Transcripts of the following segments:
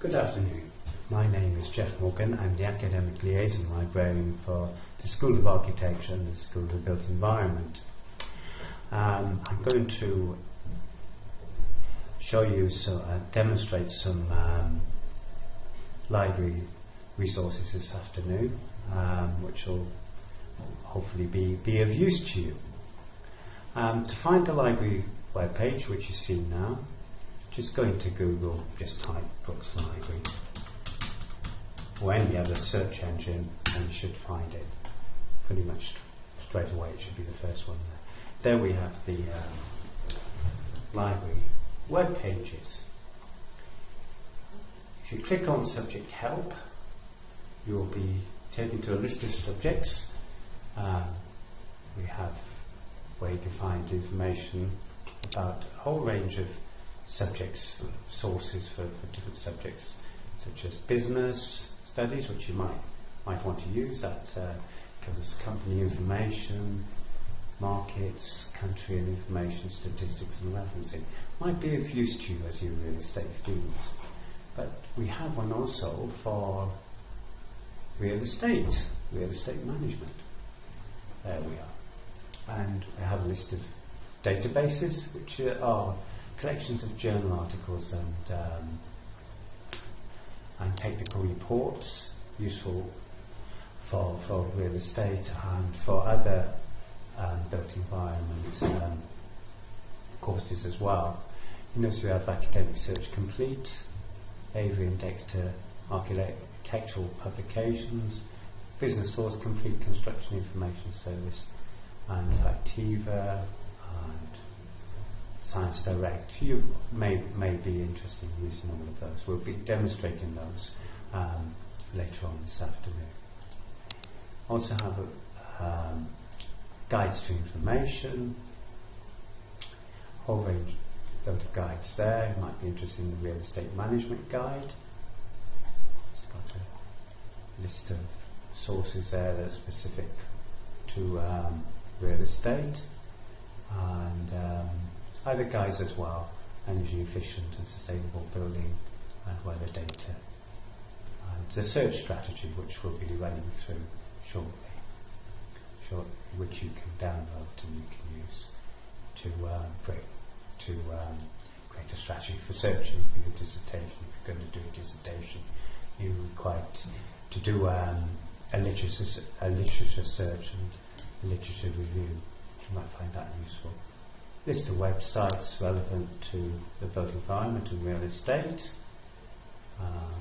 Good afternoon. My name is Jeff Morgan. I'm the Academic Liaison Librarian for the School of Architecture and the School of Built Environment. Um, I'm going to show you, so, uh, demonstrate some um, library resources this afternoon, um, which will hopefully be, be of use to you. Um, to find the library webpage, which you see now, just go into Google, just type Brookes Library or any other search engine and you should find it pretty much straight away. It should be the first one there. There we have the um, library web pages. If you click on subject help, you will be taken to a list of subjects. Um, we have where you can find information about a whole range of subjects, sources for, for different subjects, such as business studies, which you might might want to use. That uh, covers company information, markets, country and information, statistics and referencing. Might be of use to you as you real estate students. But we have one also for real estate, real estate management. There we are. And we have a list of databases, which are collections of journal articles and um, and technical reports, useful for, for real estate and for other um, built environment um, courses as well. You notice we have Academic Search Complete, Avery Index to Architectural Publications, Business Source Complete Construction Information Service, and Factiva, and Science Direct. You may, may be interested in using all of those. We'll be demonstrating those um, later on this afternoon. Also have a, um, guides to information, whole range of guides there. You might be interested in the real estate management guide. It's got a list of sources there that are specific to um, real estate and um, other guides as well, energy efficient and sustainable building and weather data. And the search strategy which we'll be running through shortly, which you can download and you can use to create, to um, create a strategy for searching for your dissertation. If you're going to do a dissertation, you require to do um, a, literature, a literature search and literature review. You might find that useful list of websites relevant to the built environment and real estate. Uh,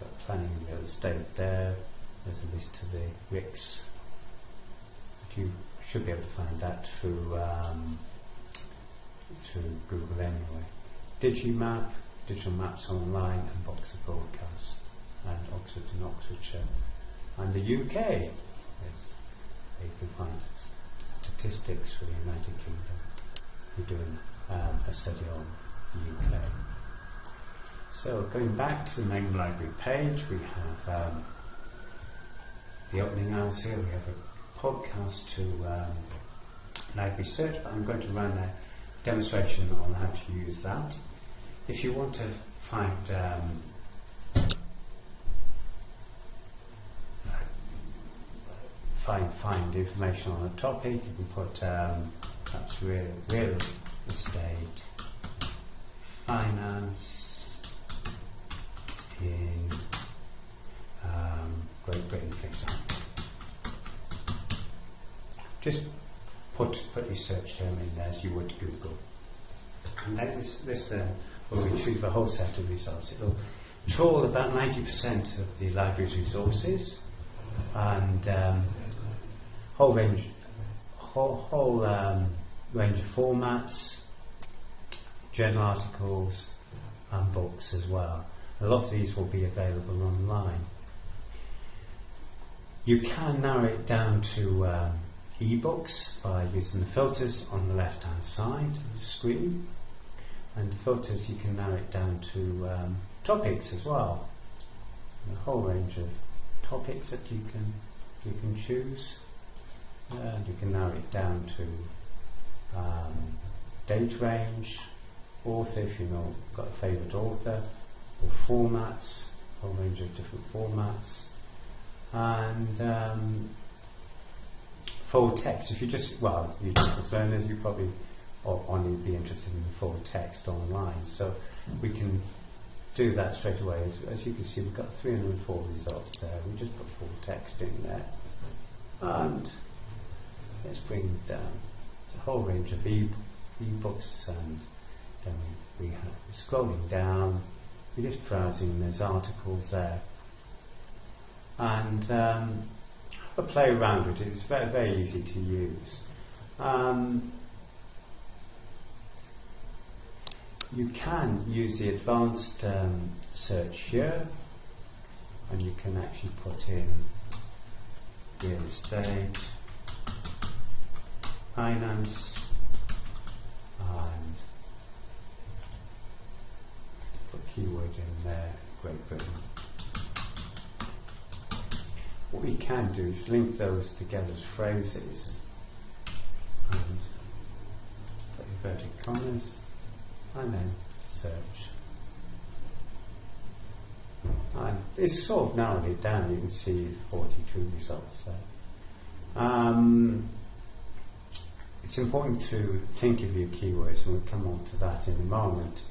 got planning and real estate there. There's a list of the RICS. You should be able to find that through um, through Google anyway. Digimap, Digital Maps Online, and Box of Broadcast, and Oxford and Oxfordshire, and the UK. Yes, you can find statistics for the United Kingdom doing um, a study on the UK. So going back to the main library page, we have um, the opening hours here. We have a podcast to um, library search, but I'm going to run a demonstration on how to use that. If you want to find um, find find information on a topic, you can put that's real, real estate, finance in um, Great Britain, for example. Just put, put your search term in there as you would Google. And then this, this uh, will retrieve a whole set of results. It'll trawl about 90% of the library's resources and um, whole range whole, whole um, range of formats, journal articles, and books as well. A lot of these will be available online. You can narrow it down to um, e-books by using the filters on the left-hand side of the screen. And the filters you can narrow it down to um, topics as well. A whole range of topics that you can you can choose and you can narrow it down to um, date range, author if you've know, got a favourite author, or formats, a whole range of different formats, and um, full text. If you just, well, you just learners, you probably only be interested in the full text online. So we can do that straight away. As, as you can see, we've got 304 results there. We just put full text in there. And let's bring it down. Whole range of e- books and then we, have scrolling down, we're just browsing, there's articles there. And um, a play around with it. It's very, very easy to use. Um, you can use the advanced um, search here, and you can actually put in real estate, finance, and put keyword in there, Great Britain. What we can do is link those together as phrases and put inverted commas and then search. And it's sort of narrowed it down, you can see 42 results there. Um, it's important to think of your keywords, and we'll come on to that in a moment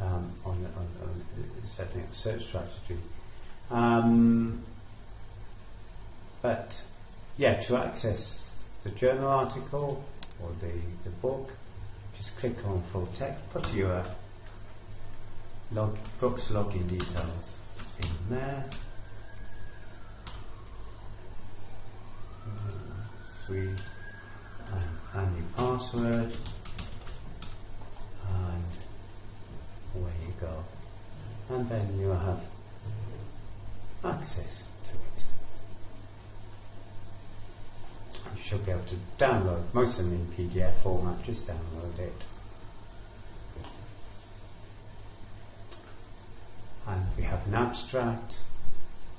um, on, on, on, setting up search strategy. Um, but yeah, to access the journal article or the, the book, just click on full text, put your log, Brookes login details in there. Three and, your password and away you go. And then you have access to it. you should be able to download most of them in PDF format, just download it. And we have an abstract.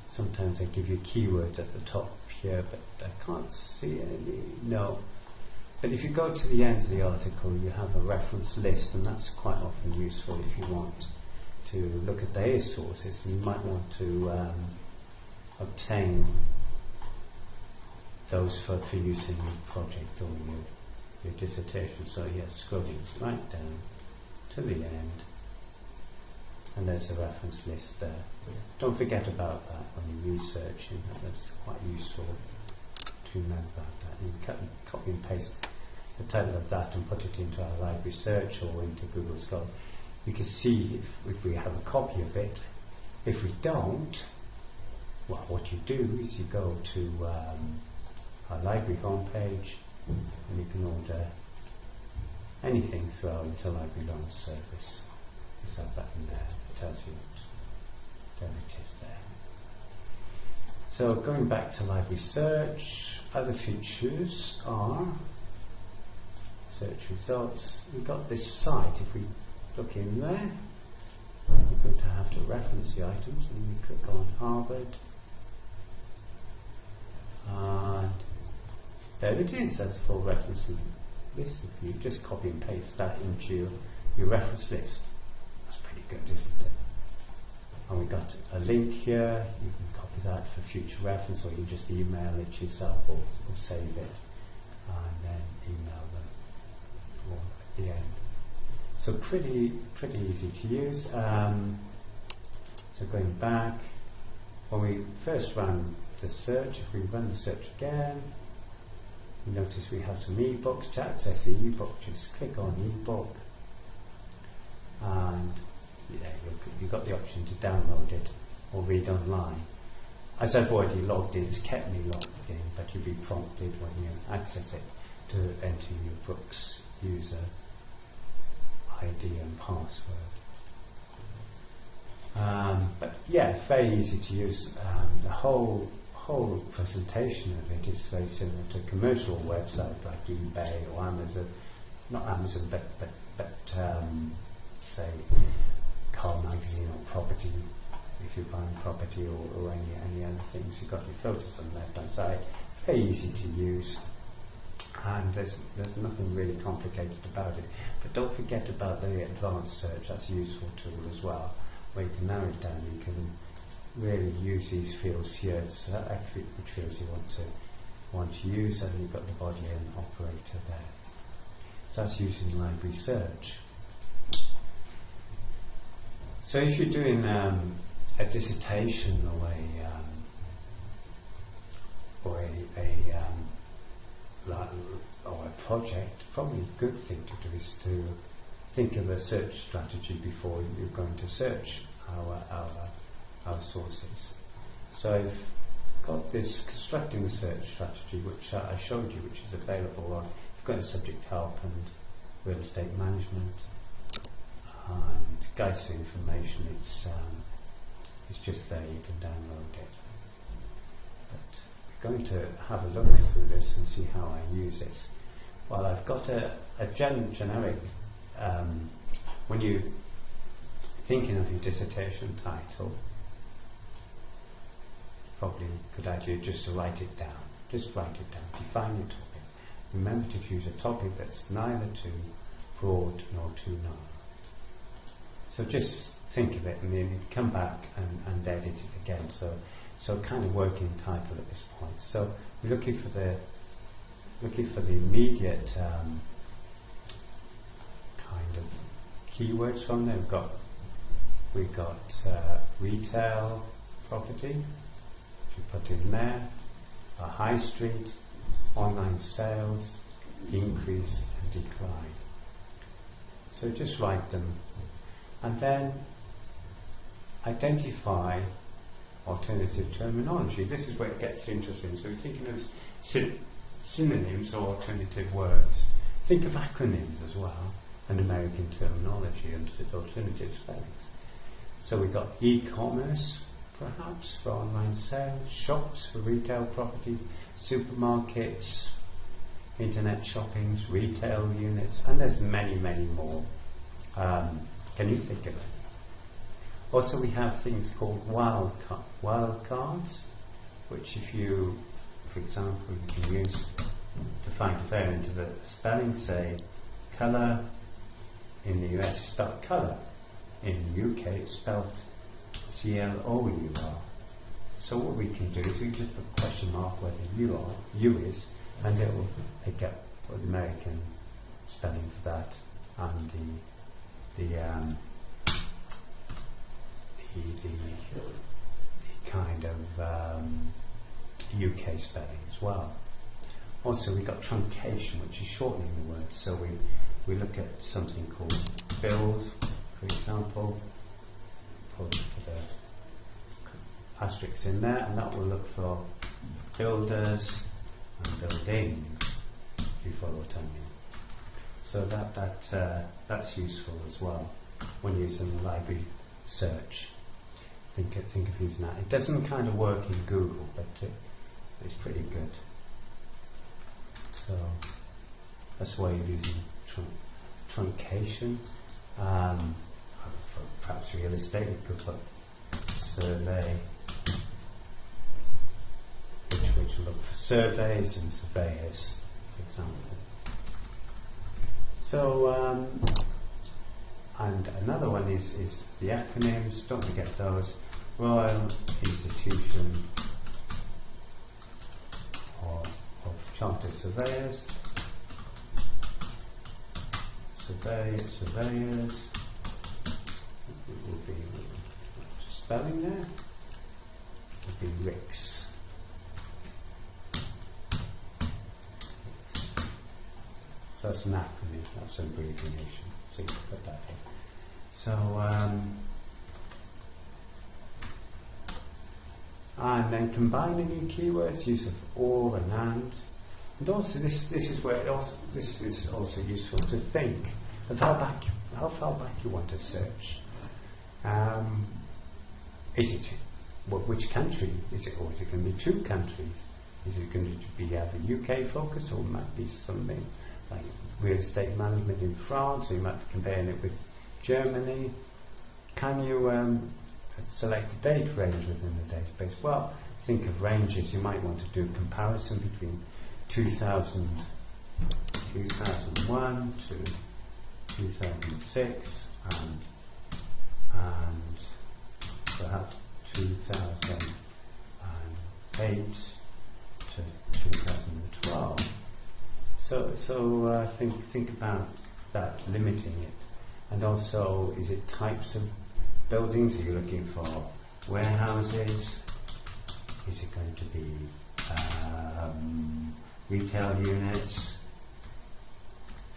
Sometimes they give you keywords at the top here, but I can't see any. No. But if you go to the end of the article, you have a reference list, and that's quite often useful if you want to look at data sources. You might want to um, obtain those for, for use in your project or your, your dissertation. So yes, scrolling right down to the end, and there's a reference list there. Don't forget about that when you're researching. That's quite useful to know about that. And copy and paste the title of that and put it into our library search or into Google Scholar. You can see if, if we have a copy of it. If we don't, well, what you do is you go to um, our library homepage and you can order anything through our interlibrary loan service. There's that button there. It tells you what there it is there. So going back to library search, other features are search results. We've got this site. If we look in there, we're going to have to reference the items and we click on Harvard. And there it is, that's a full reference list. If you just copy and paste that into your, reference list, that's pretty good, isn't it? And we've got a link here, you can that for future reference or you can just email it yourself or, or save it and then email them for the end. So pretty pretty easy to use. Um, so going back, when we first ran the search, if we run the search again, you notice we have some ebooks to access the ebook. Just click on ebook, and yeah, you've got the option to download it or read online. As I've already logged in, it's kept me logged in, but you'll be prompted when you access it to enter your Brookes user ID and password. Um, but yeah, very easy to use. Um, the whole whole presentation of it is very similar to a commercial website like eBay or Amazon, not Amazon, but but but um, say car magazine or property. If you're buying property or, or any any other things, you've got your filters on the left hand side. Very easy to use, and there's there's nothing really complicated about it. But don't forget about the advanced search. That's a useful tool as well. where you can narrow it down. You can really use these fields here to select which fields you want to want to use, and you've got the Boolean operator there. So that's using library search. So if you're doing um, a dissertation or a um, or a, a um, or a project, probably a good thing to do is to think of a search strategy before you're going to search our our, our sources. So I've got this constructing a search strategy which I showed you, which is available on you've got the subject help and real estate management and guides to information. It's um, it's just there. You can download it. But we're going to have a look through this and see how I use this. Well, I've got a, a gen- generic. Um, when you're thinking of your dissertation title, probably could idea just to write it down. Just write it down. Define your topic. Remember to choose a topic that's neither too broad nor too narrow. So just think of it and then come back and, and edit it again. So, so kind of working title at this point. So we're looking for the looking for the immediate um, kind of keywords from there. We've got we've got uh, retail property. If you put in there, a high street, online sales, increase and decline. So just write them and then identify alternative terminology. This is where it gets interesting. So thinking of sy- synonyms or alternative words. Think of acronyms as well, and American terminology and alternative spellings. So we've got e-commerce, perhaps, for online sales, shops for retail property, supermarkets, internet shoppings, retail units, and there's many, many more. Um, can you think of it? Also, we have things called wild, ca- wild cards, which, if you, for example, you can use to find a variant of the spelling, say, colour in the US is spelled colour, in the UK it's spelled C L O U R. So, what we can do is we just put a question mark where the U, are, U is, and it will pick up the American spelling for that and the the, um, the, the, the kind of um, UK spelling as well. Also, we've got truncation, which is shortening the word. So we, we look at something called build, for example, put the asterisk in there, and that will look for builders and buildings, what I mean. So that, that, uh, that's useful as well when using the library search. Think, of- think of using that. It doesn't kind of work in Google, but it, it's pretty good. So that's why you're using trun- truncation. Um, perhaps real estate, you could put survey, which, will look for surveys and surveyors, for example. So, um, and another one is, is the acronyms, don't forget those. Royal Institution of, of Chartered Surveyors. Survey, surveyors. It will be spelling there. It will be RICS. So that's an acronym, that's an abbreviation. So you can put that in. So, um, and then combining new keywords, use of or and and. And also this, this is where also, this is also useful to think of how back, how far back you want to search. Um, is it, what, which country is it, or is it going to be two countries? Is it going to be either UK focus or might be something like real estate management in France, or you might be comparing it with Germany. Can you um, select a date range within the database? Well, think of ranges. You might want to do a comparison between 2000, 2001 to 2006 and, and perhaps 2008 to 2012. So, so uh, think think about that limiting it, and also is it types of buildings? Are you looking for warehouses? Is it going to be um, retail units?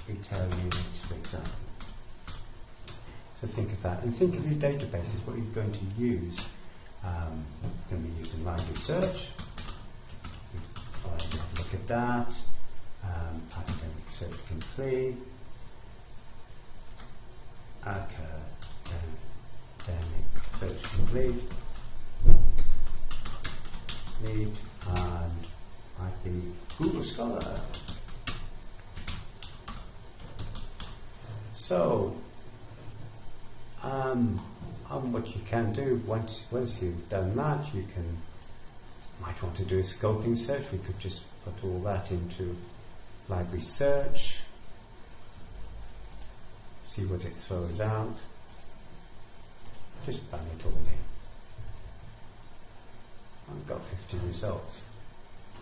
Retail units, for example. So think of that, and think of your databases. What you're going to use. Um, you're going to be using library search. Look at that. Um, academic search complete. Academic search complete. Need and might be Google Scholar. So, um, and what you can do once once you've done that, you can might want to do a scoping search. We could just put all that into library search, see what it throws out. Just bang it all in. I've got 50 results.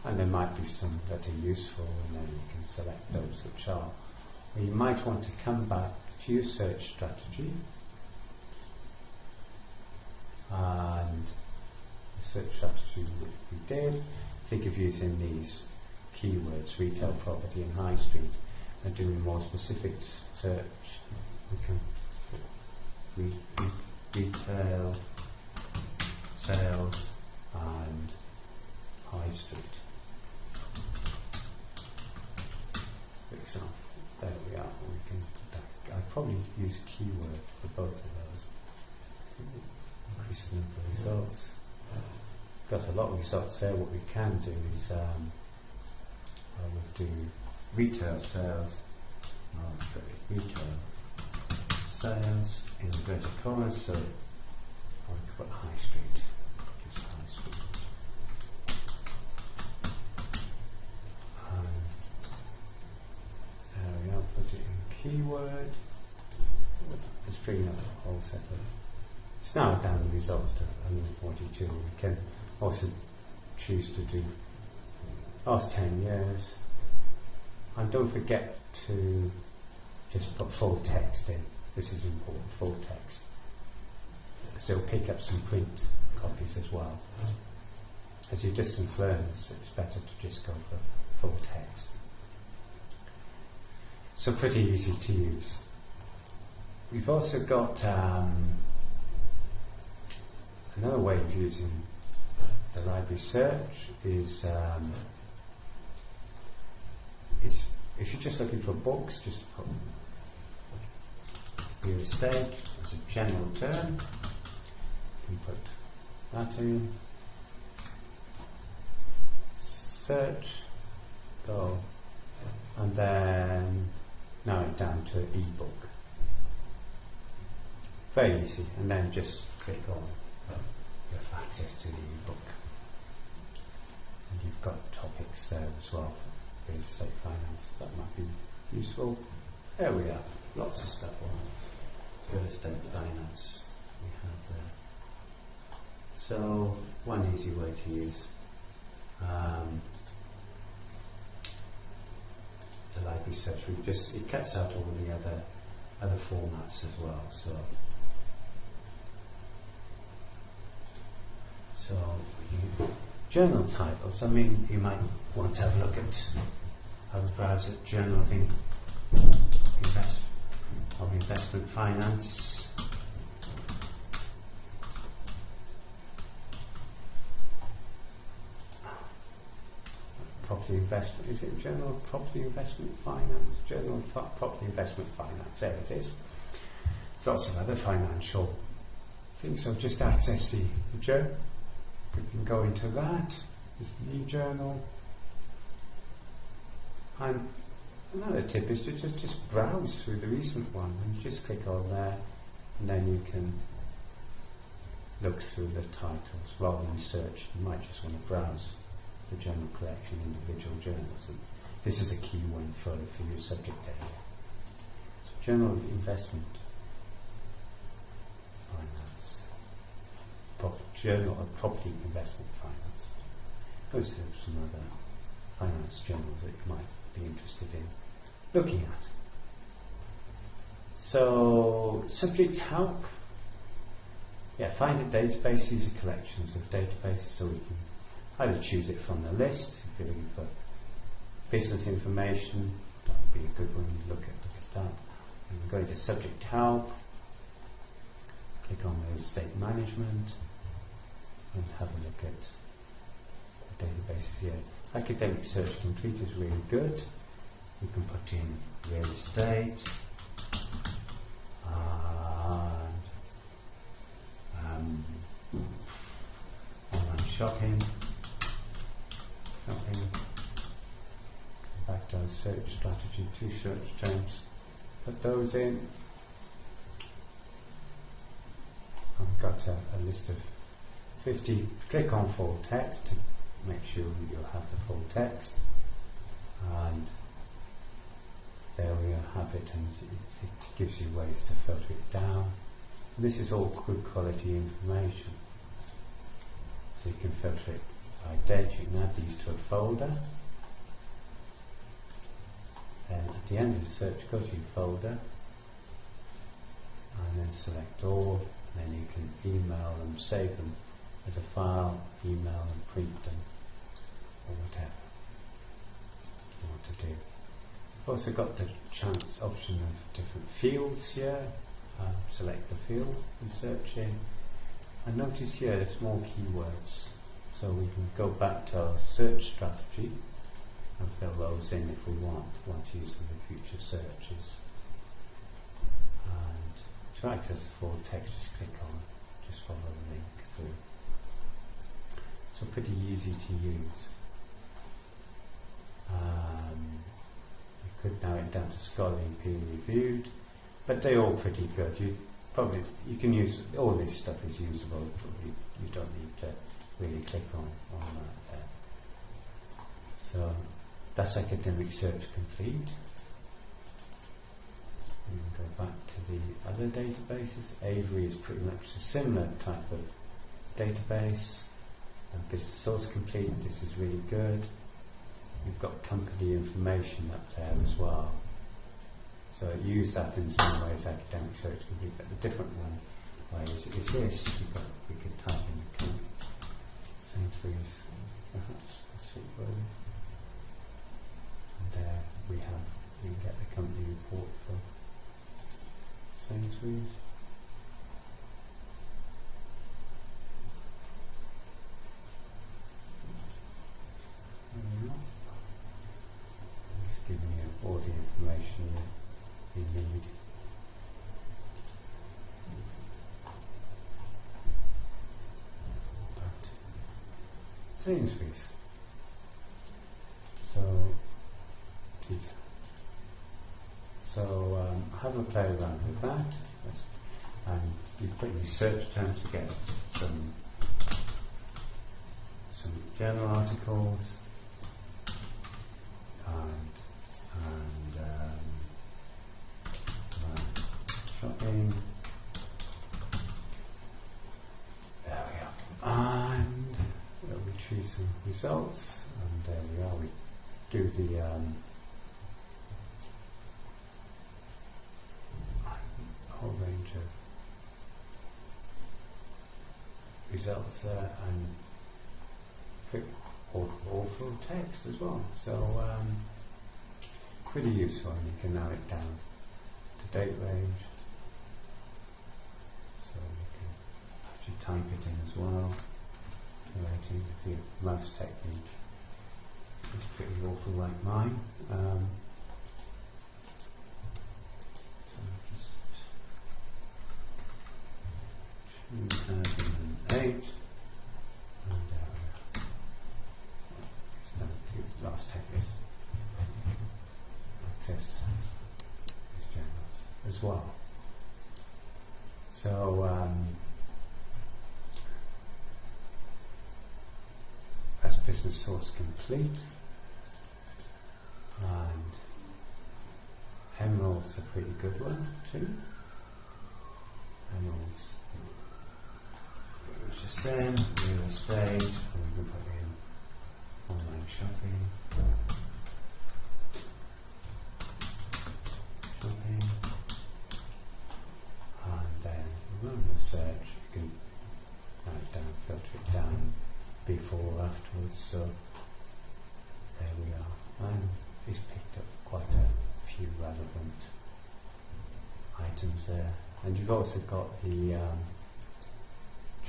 And there might be some that are useful, and then you can select those which are. Or you might want to come back to your search strategy and the search strategy which we did. Think of using these keywords, retail property and high street, and doing more specific search. We can retail, sales, and high street. For example, there we are. We can. I probably use keyword for both of those. Increase the number of results. Got a lot of results there. What we can do is um, I would do retail sales. Oh, retail sales in inverted commas. So I would put high street. Just high street. Um, there we are. Put it in keyword. Let's bring up a whole set of. It's now down the results to 142. We can also choose to do last 10 years. And don't forget to just put full text in. This is important, full text. So pick up some print copies as well. As your distance learners, it's better to just go for full text. So pretty easy to use. We've also got um, another way of using the library search is um, is if you're just looking for books, just put real estate as a general term. You put that in. Search, go, and then narrow it down to ebook. Very easy, and then just click on. You have access to the ebook. And you've got topics there as well for real estate finance. That might be useful. There we are. Lots of stuff on real estate finance we have there. So one easy way to use um, the library search. We just it cuts out all the other other formats as well. So so you, journal titles. I mean, you might want to have a look at have a browse at journal of, in, invest, of investment finance. Property investment, is it Journal Property Investment Finance? Journal Property Investment Finance, there it is. Lots of other financial things, so just access the, the journal. We can go into that, this new journal. And another tip is to just, just browse through the recent one and just click on there and then you can look through the titles rather than search. You might just want to browse the general collection, individual journals. And this is a key one for, for your subject area. So journal investment finance. Journal of Property Investment Finance. Those are some other finance journals that you might be interested in looking at. So, subject help. Yeah, find a database. These are collections of databases, so we can either choose it from the list if you're looking for business information. That would be a good one. To look at look at that. And go into subject help. Click on the state management and have a look at the databases here. Academic Search Complete is really good. You can put in real estate and um, online shopping, shopping. Back our search strategy, two search terms. Put those in. I've got a, a list of 50. Click on full text to make sure you'll have the full text. And there we have it, and it, gives you ways to filter it down. And this is all good quality information. So you can filter it by date. You can add these to a folder. And at the end of the search, go to your folder and then select all. Then you can email them, save them as a file, email and print them, or whatever you want to do. Also got the chance option of different fields here. Uh, select the field and search in. And notice here there's more keywords. So we can go back to our search strategy and fill those in if we want, want to use them future searches. And to access the full text, just click on just follow the link through. So pretty easy to use. Um, could narrow it down to scholarly peer reviewed, but they're all pretty good. You probably you can use all this stuff is usable. You, you don't need to really click on on that there. So that's academic search complete. We can go back to the other databases. Avery is pretty much a similar type of database. And business source complete, this is really good. You've got company information up there as well. So use that in some ways, academic search complete, but the different one way is, is this. Got, we could type in the Sainsbury's, perhaps, let's see where and there we have, we get the company report for Sainsbury's. There we are. I'm just giving you all the information you, you need. So. So um, have a play around with that. That's, and you put in search terms together, some some journal articles and and um, uh, shopping. There we are. And we'll retrieve some results. And there we are. We do the um, whole range of results uh, and or, or text as well. So um, pretty useful you can narrow it down to date range. So you can actually type it in as well. Narrating if you mouse technique is pretty awful like mine. Um, so just 2008 and uh, it's no, it's last ten years. Access these journals well. So um, that's business source complete. And Emerald's a pretty good one too. Emerald's the same, real estate, we can put in online. Shopping. And then run the search, you can write down, filter it down before or afterwards, so there we are. And it's picked up quite a few relevant there. And you've also got the um,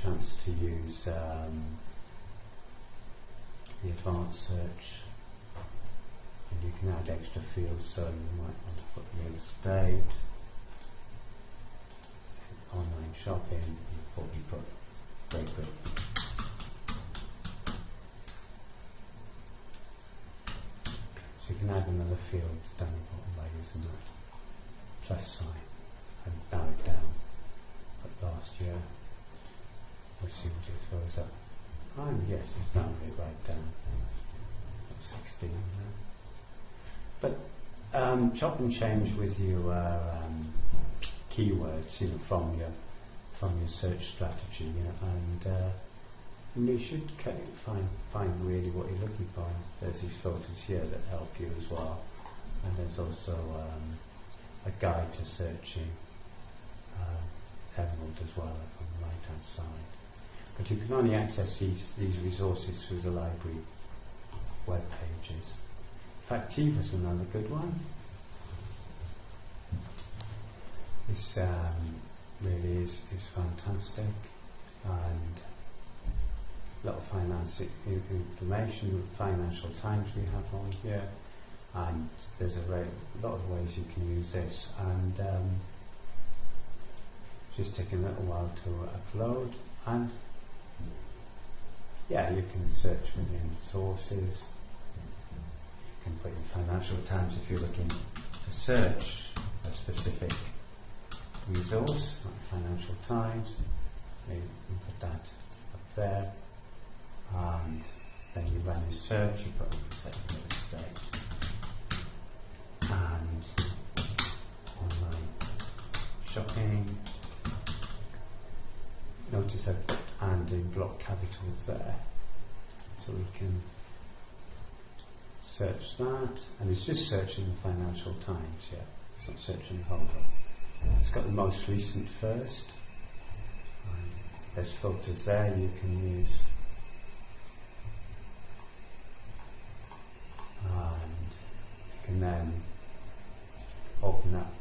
chance to use um, the advanced search. And you can add extra fields so you might want to put real estate online shopping you put, you put Great Britain so you can add another field down the bottom by using that plus sign and it down but last year Let's see what it throws up. Oh, yes, it's really right down. 16 now. But um, chop and change with your um, keywords, you know, from your from your search strategy, you know, and uh, you should find find really what you're looking for. There's these filters here that help you as well, and there's also um, a guide to searching uh, Emerald as well on the right hand side. But you can only access these, these resources through the library web pages. Factiva's another good one. This um, really is, is fantastic and a lot of finance information, Financial Times we have on here, and there's a lot of ways you can use this. And um, just take a little while to upload, and yeah, you can search within sources. You can put in Financial Times if you're looking to search a specific resource, like Financial Times. You can put that up there. And then you run your search, you put real estate. And online shopping. Notice I've and in block capitals there. So we can search that, and it's just searching the Financial Times, yeah. It's not searching the whole book. It's got the most recent first. Um, there's filters there you can use. And you can then open up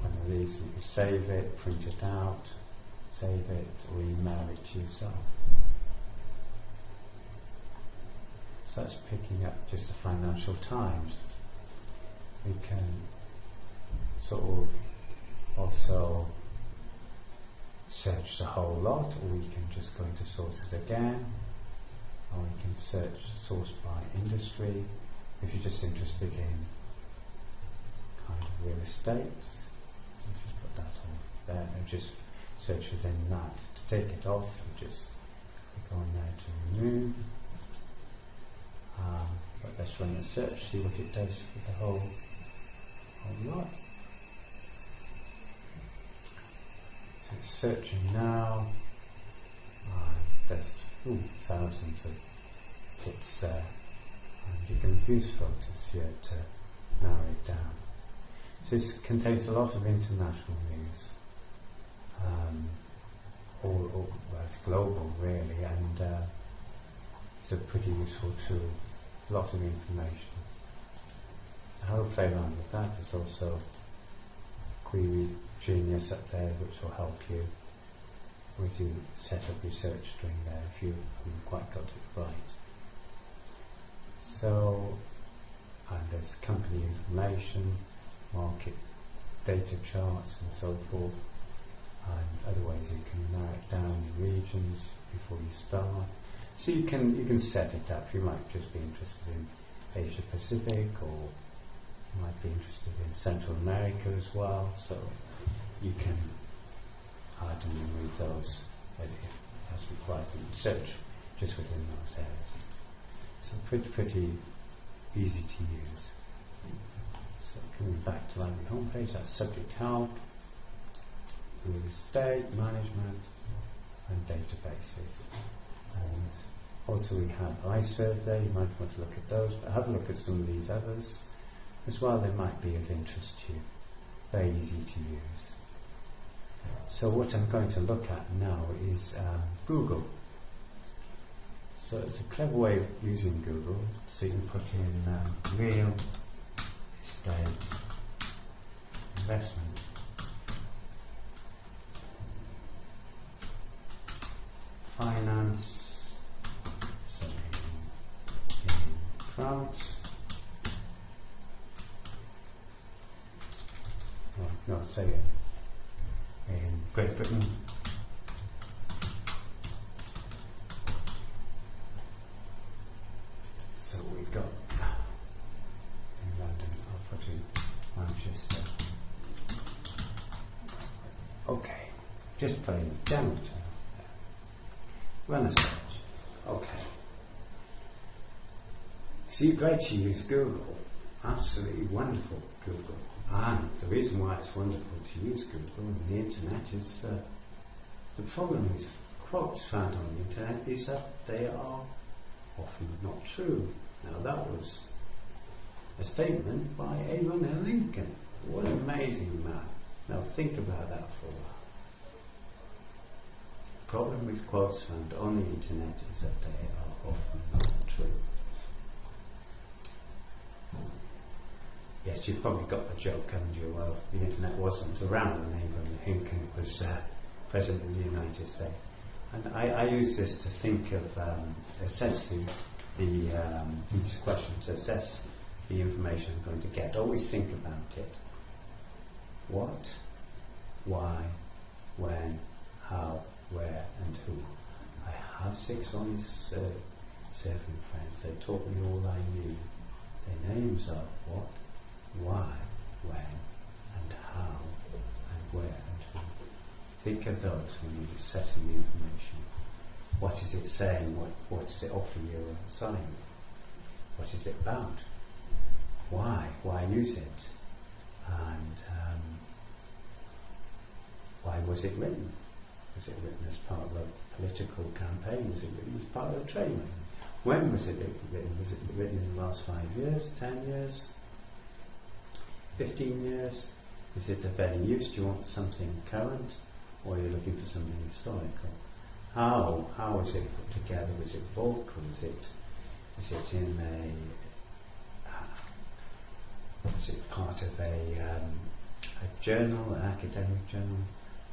one of these and save it, print it out save it or email it to yourself. So that's picking up just the Financial Times. We can sort of also search the whole lot, or we can just go into sources again, or we can search source by industry. If you're just interested in kind of real estate, just put that on there and just search within that. To take it off, you just click on there to remove. Um, but let's run the search, see what it does with the whole, whole lot. So it's searching now. Uh, there's ooh, thousands of hits there. And you can use filters here to narrow it down. So this contains a lot of international news um, all, all well, it's global really, and uh, it's a pretty useful tool. Lots of information. So have a play around with that. There's also Query Genius up there, which will help you with your set up your search string there if you haven't quite got it right. So, and there's company information, market data charts and so forth and other ways you can narrow it down in regions before you start. So you can you can set it up. You might just be interested in Asia Pacific, or you might be interested in Central America as well. So you can add and remove those as, as required and search just within those areas. So pretty pretty easy to use. So coming back to library homepage, that's subject help real estate management, and databases. And also we have iSurvey, you might want to look at those, but have a look at some of these others as well, they might be of interest to you. Very easy to use. So what I'm going to look at now is um, Google. So it's a clever way of using Google. So you can put in um, real estate investment. Finance, in, France. Oh, no, say it. In Great Britain. So we've got in London, I'll put in Manchester. Okay, just playing the demo term there. Search. Okay. See, great to use Google. Absolutely wonderful Google. And the reason why it's wonderful to use Google and the internet is uh, the problem is quotes found on the internet is that they are often not true. Now that was a statement by Abraham Lincoln. What an amazing man. Now think about that for a while. Problem with quotes found on the internet is that they are often not true. Yes, you've probably got the joke, haven't you? Well, the internet wasn't around when Abraham Lincoln was uh, President of the United States. And I, I use this to think of, um, assess the, the um, these questions, assess the information I'm going to get. Always think about it. What, why, when, how, where, and who. I have six honest uh, serving friends. They taught me all I knew. Their names are what, why, when, and how, and where, and who. Think of those when you're assessing the information. What is it saying? What, what does it offer you a assignment? What is it about? Why? Why use it? And um, why was it written? Was it written as part of a political campaign? Was it written as part of a training? When was it written? Was it written in the last five years, ten years, fifteen years? Is it of any use? Do you want something current, or are you looking for something historical? How how was it put together? Was it or was it is it in a was it part of a um, a journal, an academic journal?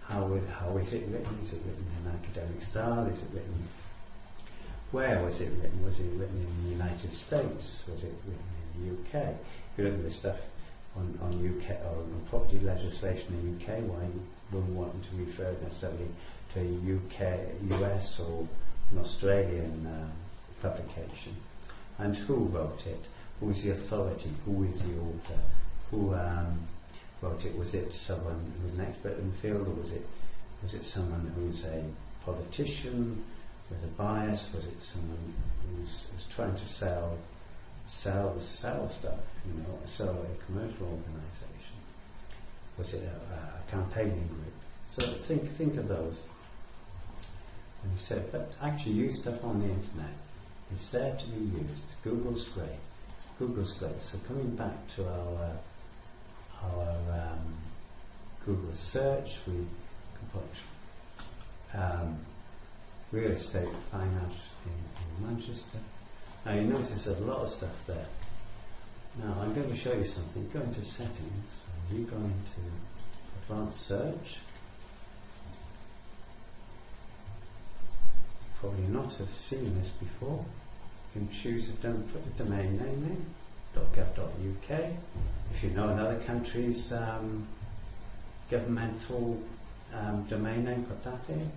How, how is it written? Is it written in academic style? Is it written? Where was it written? Was it written in the United States? Was it written in the UK? If you look at the stuff on, on UK or on property legislation in the UK, why wouldn't want to refer necessarily to UK, US or an Australian uh, publication? And who wrote it? Who is the authority? Who is the author? Who um, wrote it? Was it someone who was an expert in the field, or was it was it someone who's a politician? with a bias? Was it someone who was, was trying to sell, sell, sell stuff? You know, sell a commercial organisation? Was it a, a, campaigning group? So think think of those. And he said, but actually use stuff on the internet. It's there to be used. Google's great. Google's great. So coming back to our uh, our um, Google search, we can put um, real estate finance in, in Manchester. Now you notice there's a lot of stuff there. Now I'm going to show you something. Go into settings you go into advanced search. Probably not have seen this before. You can choose a put a domain name in .gov.uk. If you know another country's um, governmental um, domain name, put that in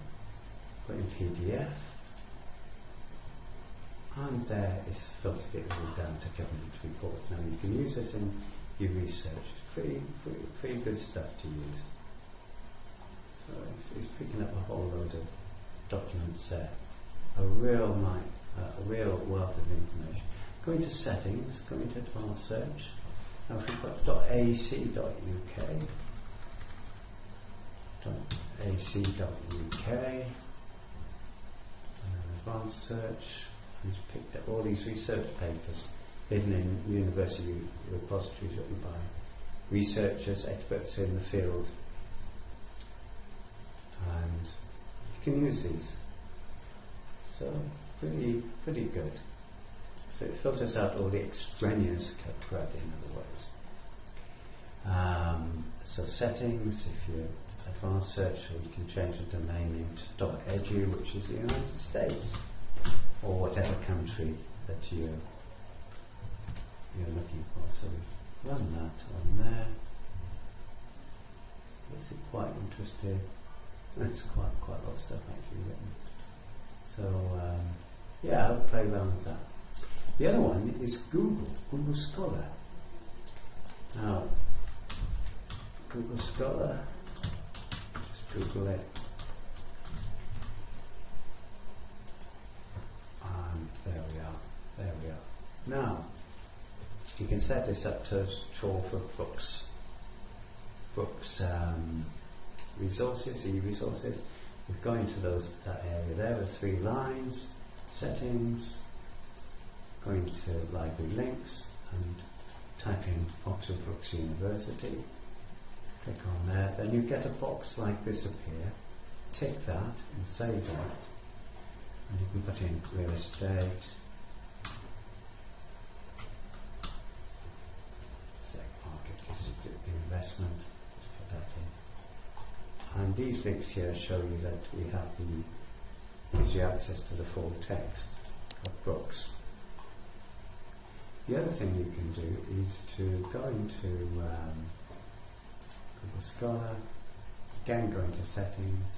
put in PDF, and there is filtered it all down to government reports. Now you can use this in your research. Pretty, pretty, pretty good stuff to use. So it's, it's picking up a whole load of documents there. A real mind, uh, a real wealth of information. Go to settings, going to advanced search. Now if we've got .ac.uk, .ac.uk, advanced search and picked up all these research papers hidden in university repositories written by researchers, experts in the field. And you can use these. So pretty pretty good. So it filters out all the extraneous crud in other words. Um, so settings, if you advanced search, you can change the domain name to .edu, which is the United States, or whatever country that you you're looking for. So run that on there. Is it quite interesting? It's quite quite a lot of stuff actually written. So um, yeah, I'll play around with that. The other one is Google, Google Scholar. Now, Google Scholar, just Google it. And there we are, there we are. Now, you can set this up to trawl for books, books um, resources, e-resources. We go into those that area there with three lines, settings, going to library links and type in Oxford Brookes University. Click on there, then you get a box like this appear. Tick that and save that. And you can put in real estate, investment. And these links here show you that we have the, you access to the full text of Brookes. The other thing you can do is to go into um, Google Scholar, again go into settings,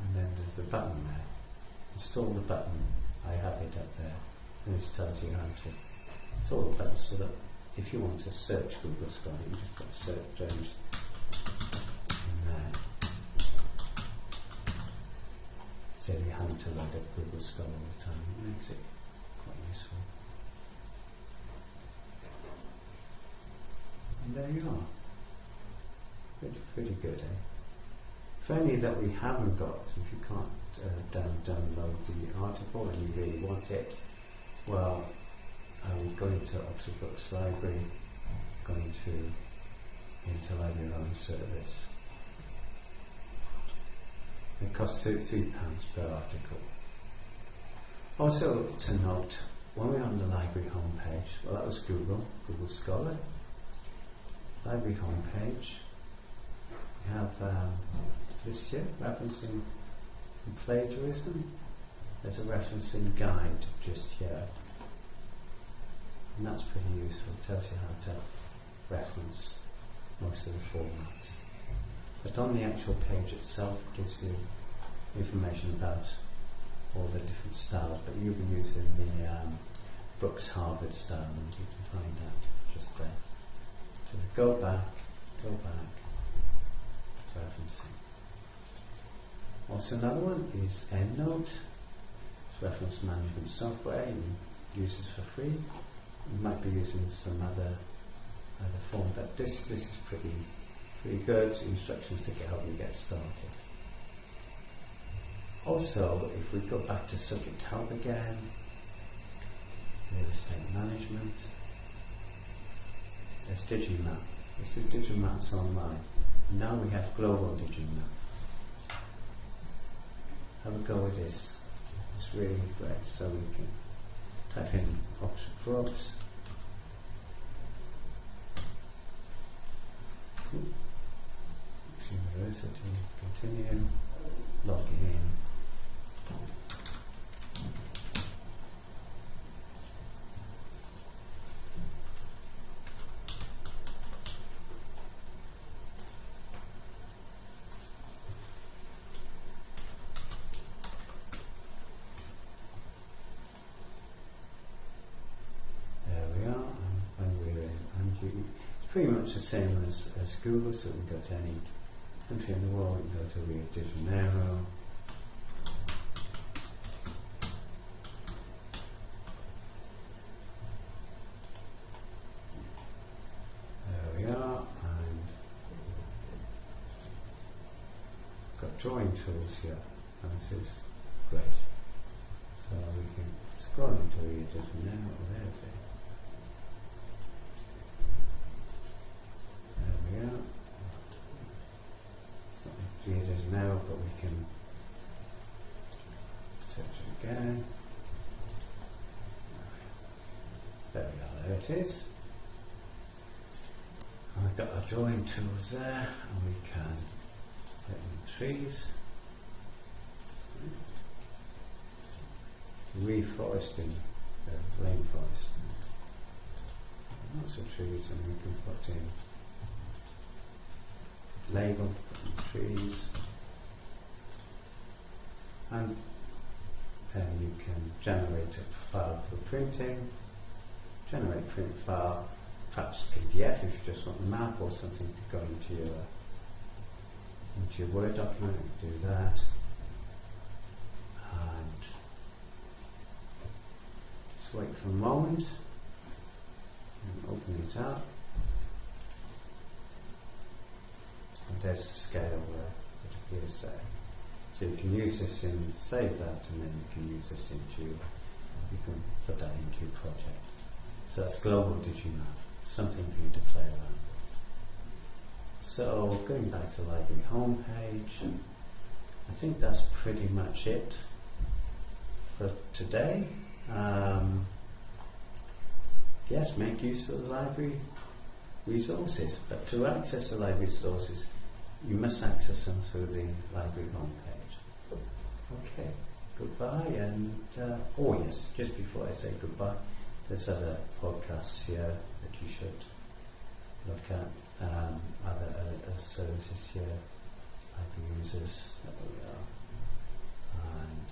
and then there's a button there. Install the button, I have it up there, and this tells you how to install the button so that if you want to search Google Scholar, you just put search James in there. So you have to load up Google Scholar all the time. It makes it useful. And there you are. Pretty, pretty good, eh? For any that we haven't got, if you can't uh, down, download the article and you really want it, well, I um, going to Oxford Brookes Library, going to into own service. It costs £3 per article. Also to note, when we're on the library homepage, well that was Google, Google Scholar. Library homepage, we have um, this here, referencing plagiarism. There's a referencing guide just here. And that's pretty useful. It tells you how to reference most of the formats. But on the actual page itself it gives you information about all the different styles, but you'll be using the um, Brookes Harvard style and you can find that just there. So go back, go back, referencing. Also another one is EndNote, it's reference management software, you use it for free you might be using some other other form, but this this is pretty pretty good instructions to get help you get started. Also, if we go back to subject help again, real estate management, there's Digimap. This is Digimap's online. Now we have global Digimap. Have a go with this. It's really great. So we can type in Oxford Brookes. University, continue, log in. pretty much the same as, as Google, so we can go to any country in the world, we can go to Rio de Janeiro, tools here. And this is great. So we can scroll into it just now. Oh, there's it. There we go. It's not created now, but we can search it again. There we are, there it is. And we've got our drawing tools there, and we can put in trees. Reforesting the rainforest. Lots of trees, and we can put in label trees, and then you can generate a file for printing, generate print file, perhaps PDF if you just want the map or something to go into your into your Word document, do that. Just wait for a moment and open it up. And there's the scale there that appears there. So you can use this in, save that, and then you can use this into, you can put that into your project. So that's global digimap, something for you to play around. with. So going back to the library homepage, I think that's pretty much it for today. Um, yes, make use of the library resources, but to access the library resources, you must access them through the library homepage. Okay, goodbye, and uh, oh yes, just before I say goodbye, there's other podcasts here that you should look at, um, other, other services here, library users that we are, and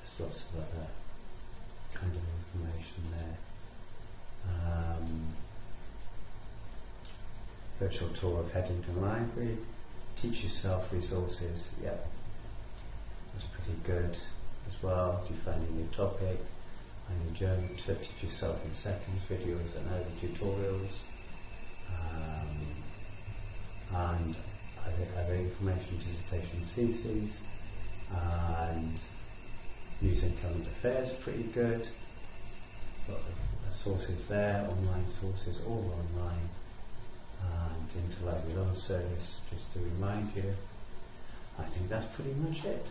there's lots of other kind of information there. Um, virtual tour of Headington Library, teach yourself resources, yep, that's pretty good as well, defining your topic, and your journal to teach yourself in seconds, videos and other tutorials, um, and other, other information dissertation theses, and news and current affairs, pretty good, got the sources there, online sources, all online and Inter Library Loan Service, just to remind you. I think that's pretty much it.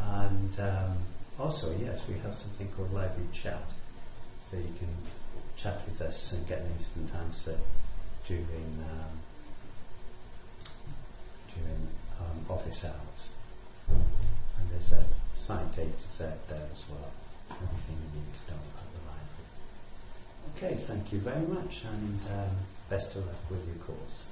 And um, also, yes, we have something called Library Chat, so you can chat with us and get an instant answer during um, during um, office hours. And there's a site data set there as well, everything you need to know about the library. Okay, thank you very much, and um, best of luck with your course.